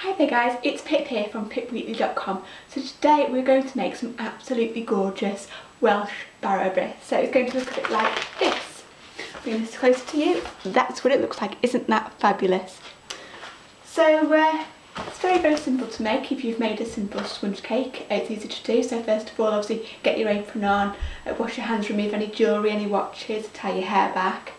Hi there guys, it's Pip here from pipwheatley.com. So today we're going to make some absolutely gorgeous Welsh bread. So it's going to look a bit like this. Bring this closer to you. That's what it looks like. Isn't that fabulous? So uh, it's very very simple to make if you've made a simple sponge cake. It's easy to do. So first of all obviously get your apron on, uh, wash your hands, remove any jewellery, any watches, tie your hair back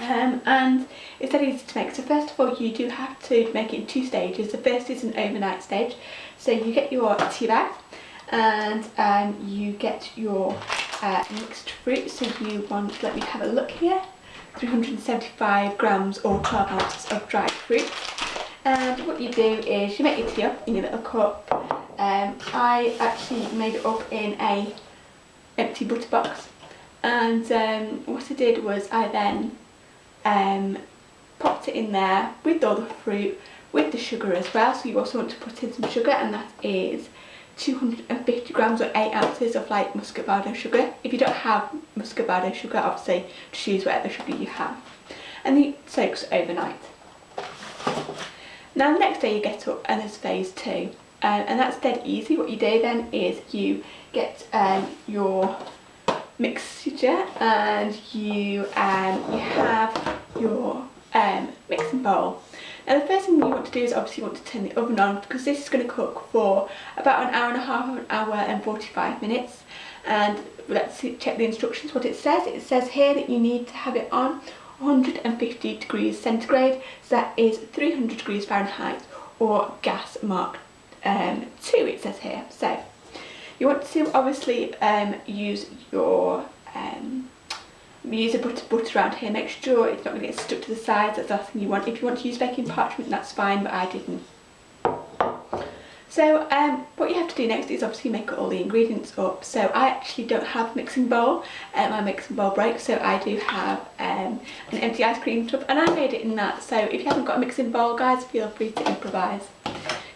um, and it's very easy to make. So first of all you do have to make it in two stages. The first is an overnight stage. So you get your tea bag and um, you get your uh, mixed fruit. So you want, let me have a look here, 375 grams or 12 ounces of dried fruit. And what you do is you make your tea up in your little cup. Um, I actually made it up in a empty butter box and um, what I did was I then um, popped it in there with all the fruit, with the sugar as well. So you also want to put in some sugar and that is 250 grams or 8 ounces of like muscovado sugar. If you don't have muscovado sugar, obviously just use whatever sugar you have. And it soaks overnight. Now the next day you get up and there's phase two. Um, and that's dead easy. What you do then is you get um, your mixture and you um, you have your um, mixing bowl. Now the first thing you want to do is obviously you want to turn the oven on because this is going to cook for about an hour and a half, an hour and 45 minutes and let's check the instructions what it says. It says here that you need to have it on 150 degrees centigrade so that is 300 degrees Fahrenheit or gas mark um, 2 it says here. So you want to obviously um, use your um, use a butter butter around here, make sure it's not going to get stuck to the sides, that's the last thing you want. If you want to use baking parchment that's fine but I didn't. So um, what you have to do next is obviously make all the ingredients up. So I actually don't have a mixing bowl, um, my mixing bowl breaks so I do have um, an empty ice cream tub and I made it in that. So if you haven't got a mixing bowl guys feel free to improvise.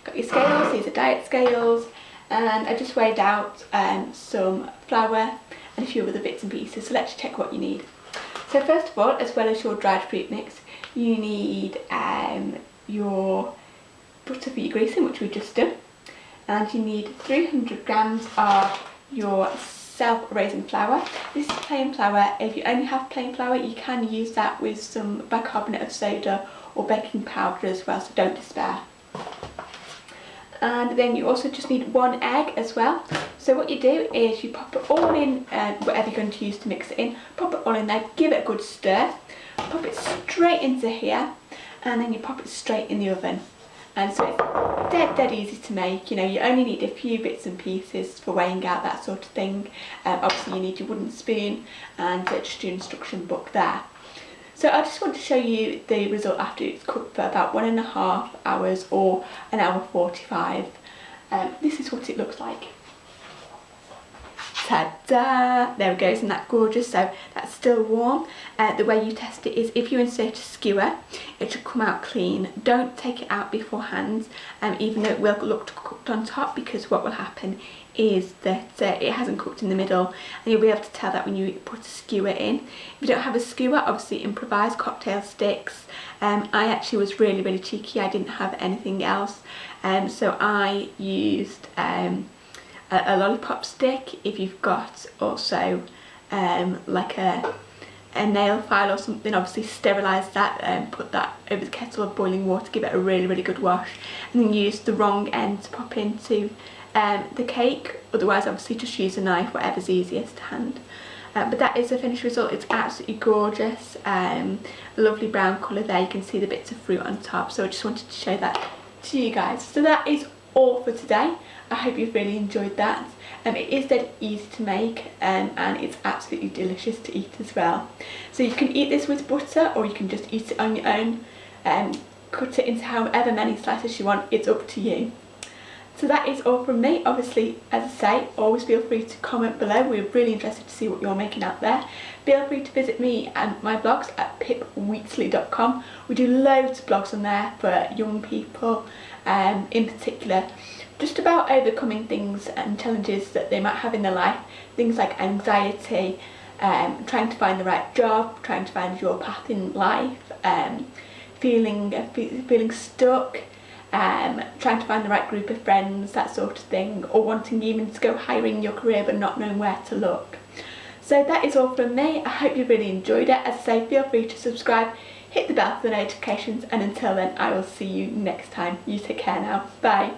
Got your scales, these are diet scales, and I just weighed out um, some flour and a few other bits and pieces so let's check what you need. So first of all as well as your dried fruit mix you need um, your butter for your greasing which we just done and you need 300 grams of your self-raising flour. This is plain flour, if you only have plain flour you can use that with some bicarbonate of soda or baking powder as well so don't despair and then you also just need one egg as well. So what you do is you pop it all in uh, whatever you're going to use to mix it in pop it all in there give it a good stir pop it straight into here and then you pop it straight in the oven. And so it's dead dead easy to make you know you only need a few bits and pieces for weighing out that sort of thing. Um, obviously you need your wooden spoon and uh, just your instruction book there so I just want to show you the result after it's cooked for about one and a half hours or an hour 45. Um, this is what it looks like. Ta-da! There it goes, isn't that gorgeous? So still warm. Uh, the way you test it is if you insert a skewer, it should come out clean. Don't take it out beforehand, um, even though it will look cooked on top, because what will happen is that uh, it hasn't cooked in the middle and you'll be able to tell that when you put a skewer in. If you don't have a skewer, obviously improvise cocktail sticks. Um, I actually was really, really cheeky. I didn't have anything else. Um, so I used um, a, a, lollipop stick. If you've got also um, like a, a nail file or something, obviously sterilise that and put that over the kettle of boiling water, give it a really, really good wash. And then use the wrong end to pop into um, the cake otherwise obviously just use a knife whatever's easiest to hand uh, but that is the finished result it's absolutely gorgeous um, lovely brown colour there you can see the bits of fruit on top so I just wanted to show that to you guys so that is all for today. I hope you've really enjoyed that. Um, it is dead easy to make um, and it's absolutely delicious to eat as well. So you can eat this with butter or you can just eat it on your own. And um, cut it into however many slices you want. It's up to you so that is all from me. Obviously, as I say, always feel free to comment below. We're really interested to see what you're making out there. Feel free to visit me and my blogs at pipwheatley.com. We do loads of blogs on there for young people um, in particular. Just about overcoming things and challenges that they might have in their life. Things like anxiety, um, trying to find the right job, trying to find your path in life, um, feeling, feeling stuck, um, trying to find the right group of friends, that sort of thing, or wanting even to go higher in your career but not knowing where to look. So that is all from me. I hope you really enjoyed it. As I say, feel free to subscribe, hit the bell for the notifications, and until then, I will see you next time. You take care now. Bye.